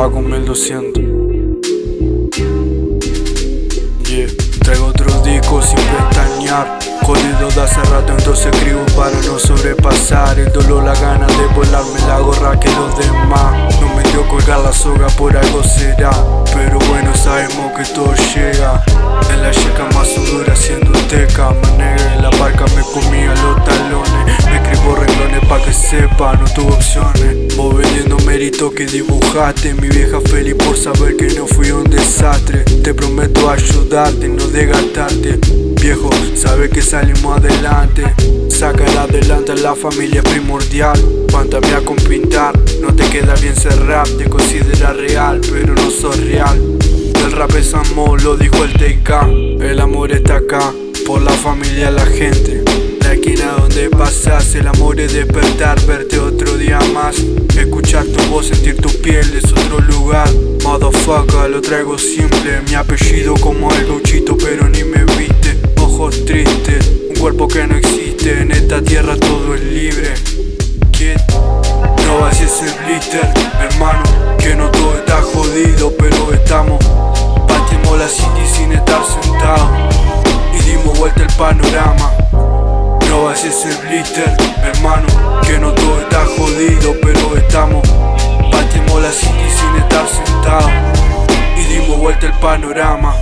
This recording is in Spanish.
Fago 1200 Yeah, traigo otro disco sin pestañear. Jodido de hace rato entonces escribo para no sobrepasar. El dolor, la gana de volarme la gorra que los demás. No me dio colgar la soga, por algo será. Pero bueno, sabemos que todo llega. En la checa más dura haciendo teca. Manegra en la barca me comía los talones. Me escribo renglones pa' que sepa, no tuve opciones Mérito que dibujaste. Mi vieja feliz por saber que no fui un desastre. Te prometo ayudarte, no desgastarte. Viejo, sabe que salimos adelante. Sacar adelante a la familia primordial. Cuántame a con pintar No te queda bien cerrar, te considera real Pero no sos real. El rap es amor, lo dijo el TK El amor está acá, por la familia, la gente. La esquina donde pasas, el amor es despertar Verte otro Motherfucker, lo traigo simple. Mi apellido como el gauchito, pero ni me viste. Ojos tristes, un cuerpo que no existe. En esta tierra todo es libre. Kid, no vacíes el blister Hermano, que no todo está jodido Pero estamos, partimos la city sin estar sentados. Y dimos vuelta el panorama. No vacíes el blister, hermano Que no todo está jodido, pero estamos panorama